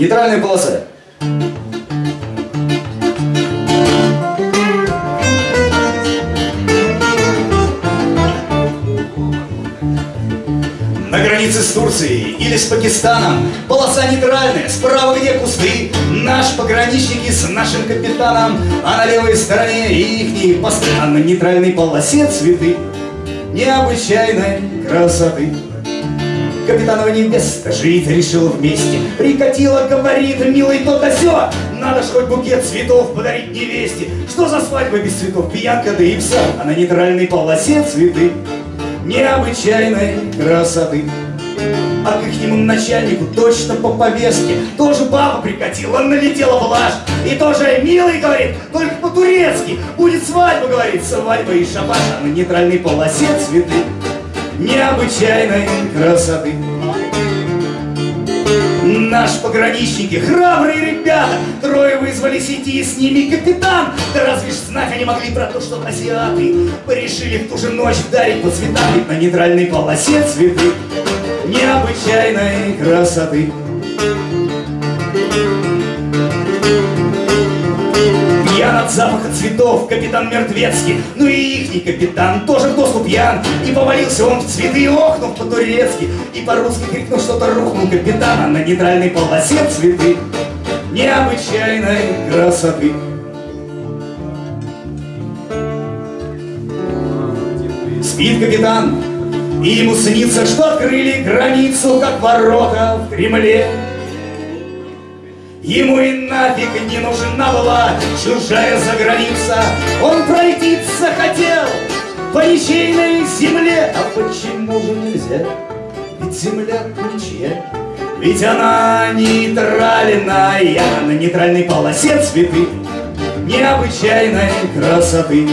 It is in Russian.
Нейтральная полоса. На границе с Турцией или с Пакистаном Полоса нейтральная, справа где кусты? Наш пограничники с нашим капитаном. А на левой стороне ихние посты А на нейтральной полосе цветы. Необычайной красоты Капитанова невеста жить решила вместе. Прикатила, говорит, милый то да сё Надо ж хоть букет цветов подарить невесте. Что за свадьба без цветов, пьянка да и пса А на нейтральной полосе цветы необычайной красоты. А к ихнему начальнику точно по повестке. Тоже баба прикатила, налетела блажь И тоже милый, говорит, только по-турецки. Будет свадьба, говорит, свадьба и шабаш. А на нейтральной полосе цветы Необычайной красоты Наш пограничники, храбрые ребята, трое вызвались идти, с ними капитан. Да разве ж знать они могли про то, что азиаты Порешили в ту же ночь вдарить по цветам, на нейтральной полосе цветы необычайной красоты. Запаха цветов капитан Мертвецкий. Ну и ихний капитан тоже в доску пьян И повалился он в цветы, охнув по-турецки. И по-русски крикнул что-то, рухнул капитана На нейтральной полосе цветы Необычайной красоты. Спит капитан, и ему снится, что открыли границу, как ворота в Кремле. Ему и нафиг не нужна была чужая заграница. Он пройти захотел по ничейной земле. А почему же нельзя? Ведь земля ничья. Ведь она нейтральная, на нейтральной полосе цветы необычайной красоты.